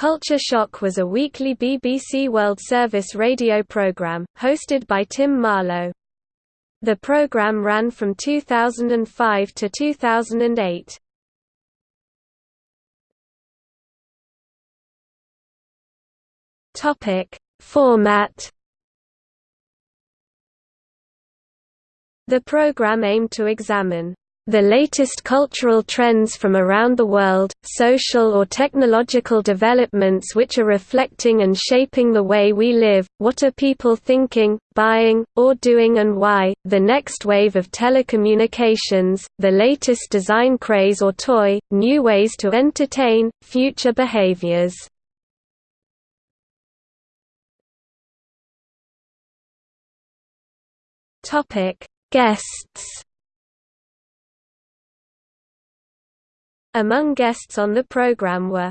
Culture Shock was a weekly BBC World Service radio programme, hosted by Tim Marlow. The programme ran from 2005 to 2008. Topic: Format The program aimed to examine the latest cultural trends from around the world, social or technological developments which are reflecting and shaping the way we live, what are people thinking, buying, or doing and why, the next wave of telecommunications, the latest design craze or toy, new ways to entertain, future behaviors. Guests Among guests on the program were